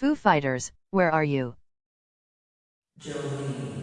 Foo Fighters, where are you? Jolene.